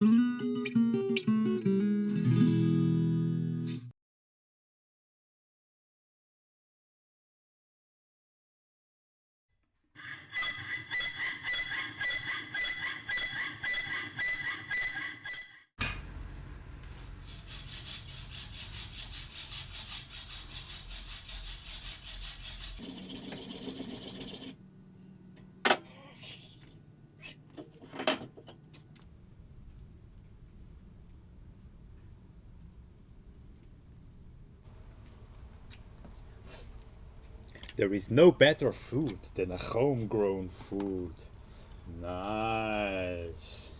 Música There is no better food than a homegrown food. Nice.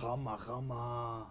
Gamma, gamma.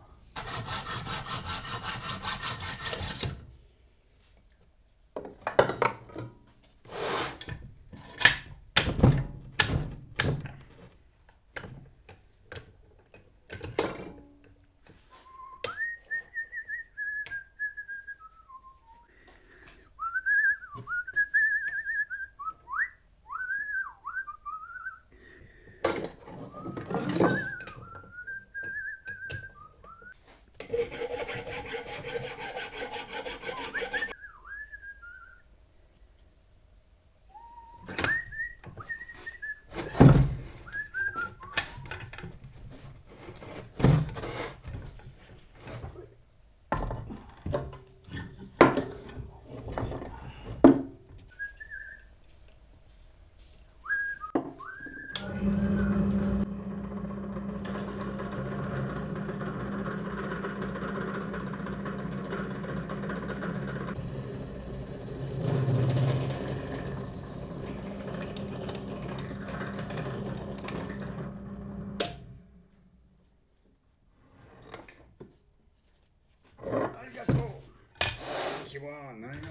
Konnichiwa. Nanaimo.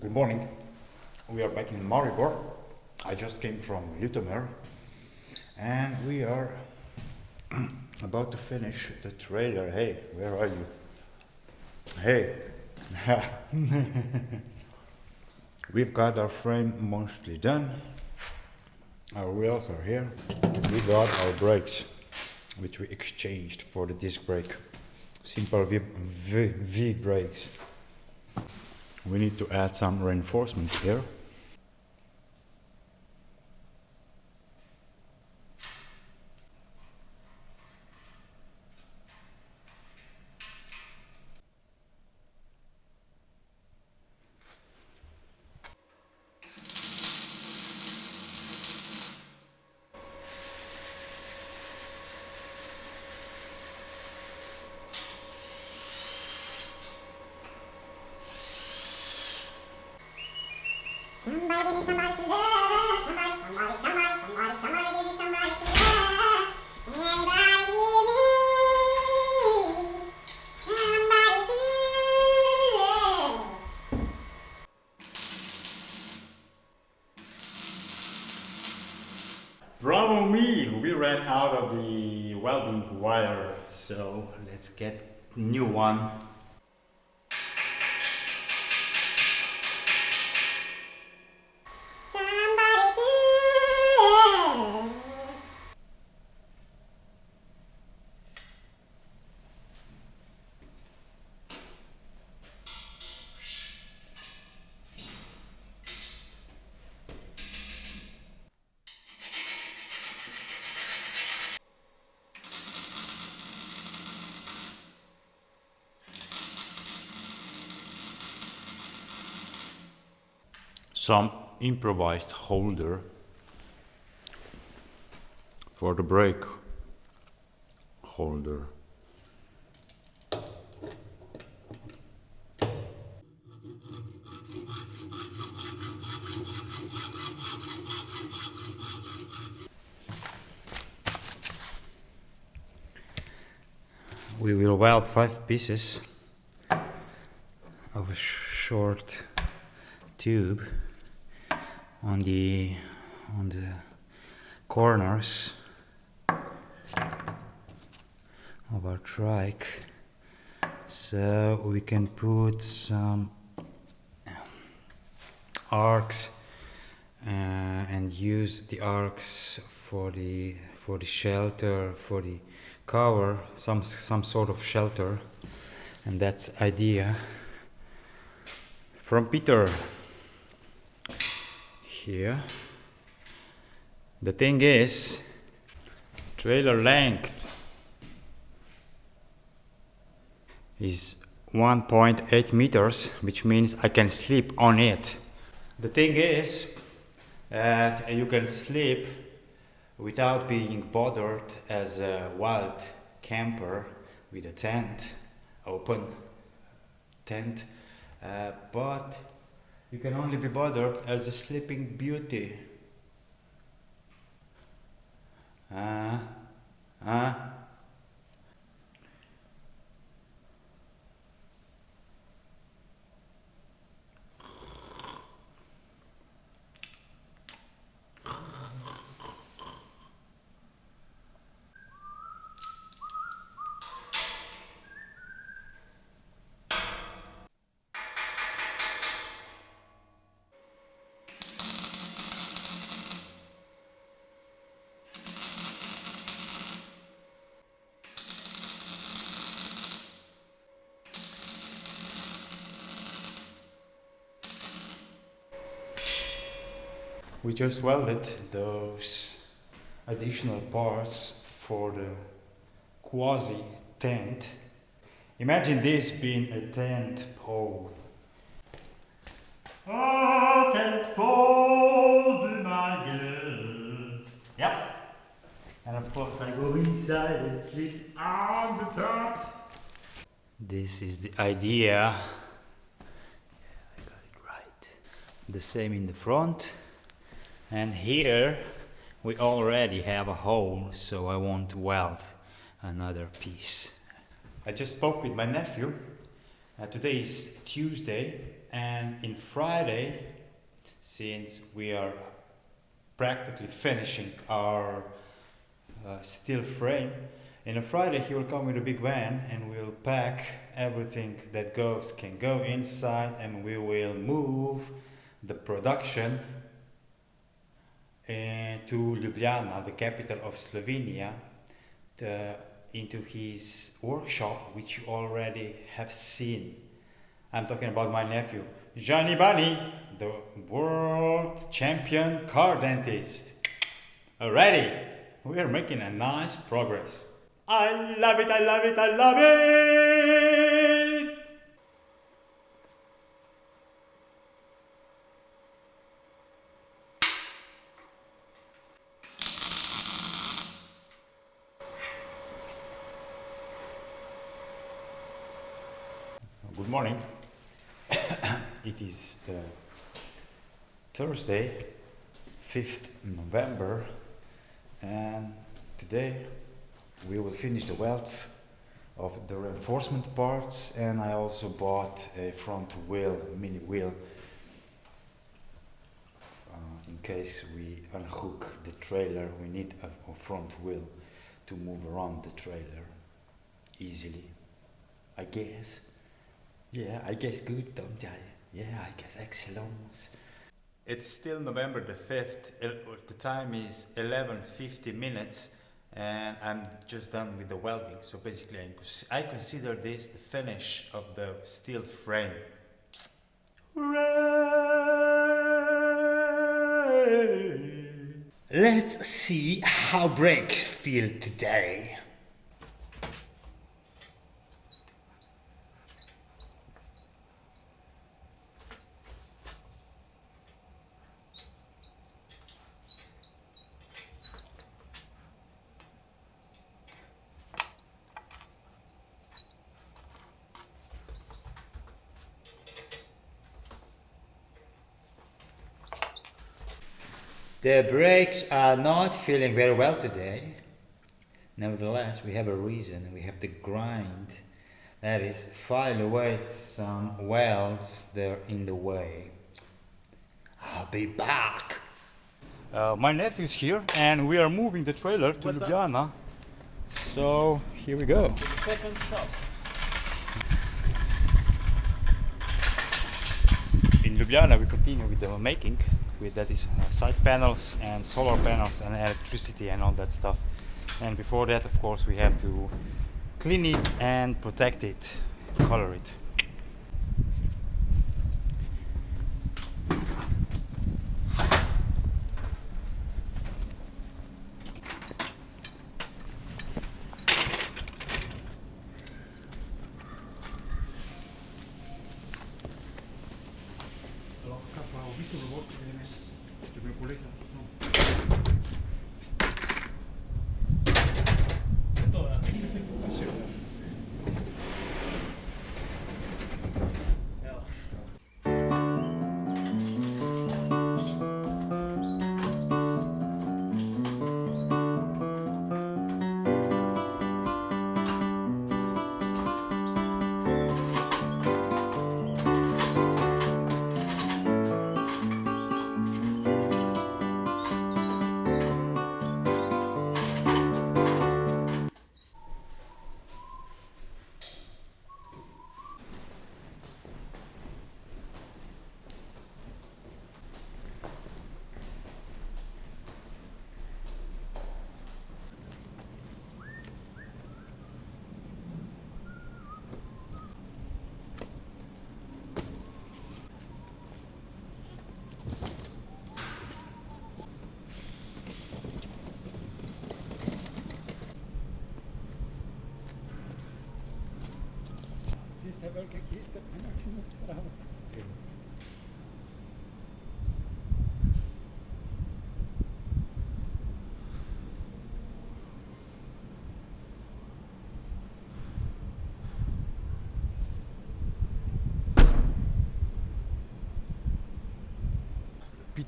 Good morning. We are back in Maribor. I just came from Ljutomer and we are about to finish the trailer. Hey, where are you? Hey. We've got our frame mostly done. Uh, our wheels are here. We got our brakes, which we exchanged for the disc brake. Simple V, v, v brakes. We need to add some reinforcement here. Somebody somebody. Somebody, somebody, somebody, give me somebody give me somebody. Bravo me! We ran out of the welding wire, so let's get new one. Some improvised holder for the brake holder. we will weld five pieces of a sh- short tube on the on the corners of our trike. So we can put some arcs uh, and use the arcs for the for the shelter for the cover some some sort of shelter. And that's idea from Peter here. The thing is trailer length is 1.8 meters which means I can sleep on it. The thing is that you can sleep without being bothered as a wild camper with a tent, open tent, uh, but you can only be bothered as a sleeping beauty. We just welded those additional parts for the quasi tent. Imagine this being a tent pole. Oh, tent pole, be my guest. Yep. And of course I go inside and sleep. On the top. This is the idea. I got it right. The same in the front. And here we already have a hole, so I won't weld another piece. I just spoke with my nephew. Uh, today is Tuesday, and in Friday, since we are practically finishing our uh, steel frame, in a Friday he will come with a big van and we'll pack everything that goes can go inside, and we will move the production Eh, to Ljubljana, the capital of Slovenia, into his workshop, which you already have seen. I'm talking about my nephew, Gianni Bani, the world champion car dentist. Already, we are making a nice progress. I love it, I love it, I love it! Good morning. it is uh, Thursday, 5th November, and today we will finish the welds of the reinforcement parts. And I also bought a front wheel, mini wheel, uh, in case we unhook the trailer. We need a, a front wheel to move around the trailer easily, I guess. Yeah, I guess good, don't I? Yeah, I guess excellent. It's still November the 5th. The time is 11:50 minutes and I'm just done with the welding. So basically I I consider this the finish of the steel frame. Hooray! Let's see how brakes feel today. The brakes are not feeling very well today. Nevertheless, we have a reason. We have to grind. That is, file away some welds that are in the way. I'll be back. Uh, my nephew is here, and we are moving the trailer to What's up? Ljubljana. So here we go. Second shop. In Ljubljana, we continue with the making. With that is uh, side panels and solar panels and electricity and all that stuff. And before that, of course, we have to clean it and protect it, color it.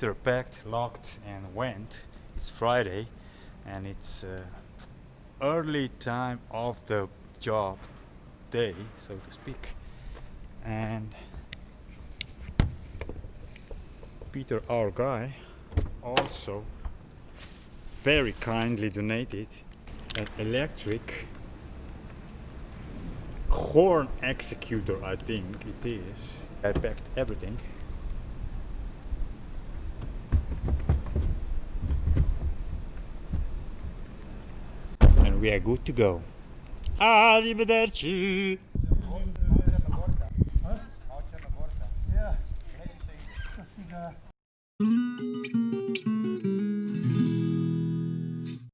Peter packed, locked, and went. It's Friday, and it's uh, early time of the job day, so to speak. And Peter, our guy, also very kindly donated an electric horn executor, I think it is. I packed everything. And we are good to go. Arrivederci! Ik.